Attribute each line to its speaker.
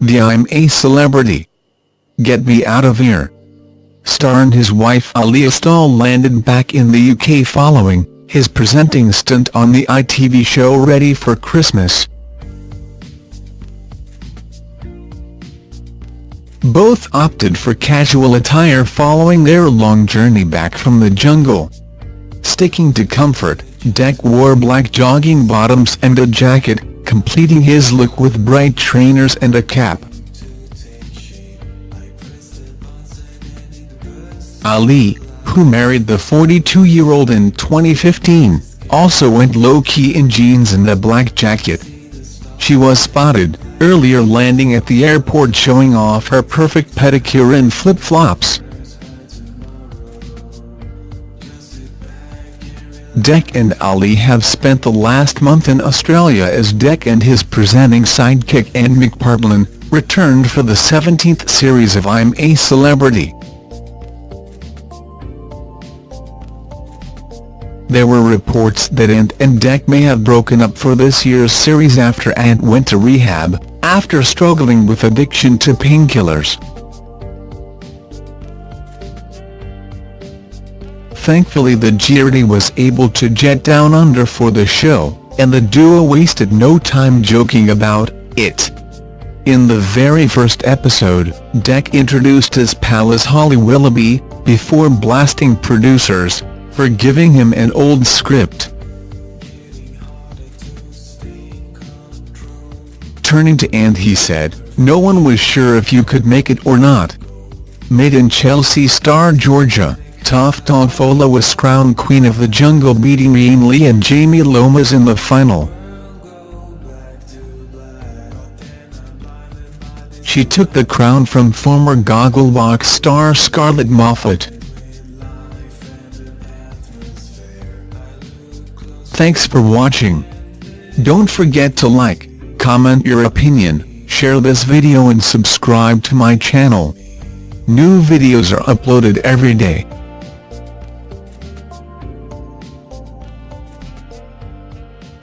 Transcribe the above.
Speaker 1: The I'm a Celebrity. Get Me Out of Here. Star and his wife Ali Astall landed back in the UK following his presenting stint on the ITV show Ready for Christmas. Both opted for casual attire following their long journey back from the jungle. Sticking to comfort, Dec wore black jogging bottoms and a jacket, completing his look with bright trainers and a cap. Ali, who married the 42-year-old in 2015, also went low-key in jeans and a black jacket. She was spotted, earlier landing at the airport showing off her perfect pedicure and flip-flops. Dec and Ali have spent the last month in Australia as Dec and his presenting sidekick Ant McPartlin returned for the 17th series of I'm a Celebrity. There were reports that Ant and Dec may have broken up for this year's series after Ant went to rehab, after struggling with addiction to painkillers. Thankfully the Geordie was able to jet down under for the show, and the duo wasted no time joking about it. In the very first episode, Dec introduced his pal as Holly Willoughby, before blasting producers, for giving him an old script. Turning to Ant he said, no one was sure if you could make it or not. Made in Chelsea star Georgia. Toffolo was crowned Queen of the Jungle beating Iain Lee and Jamie Lomas in the final. She took the crown from former Gogglebox star Scarlett Moffatt. Thanks for watching. Don't forget to like, comment your opinion, share this video and subscribe to my channel. New videos are uploaded every day.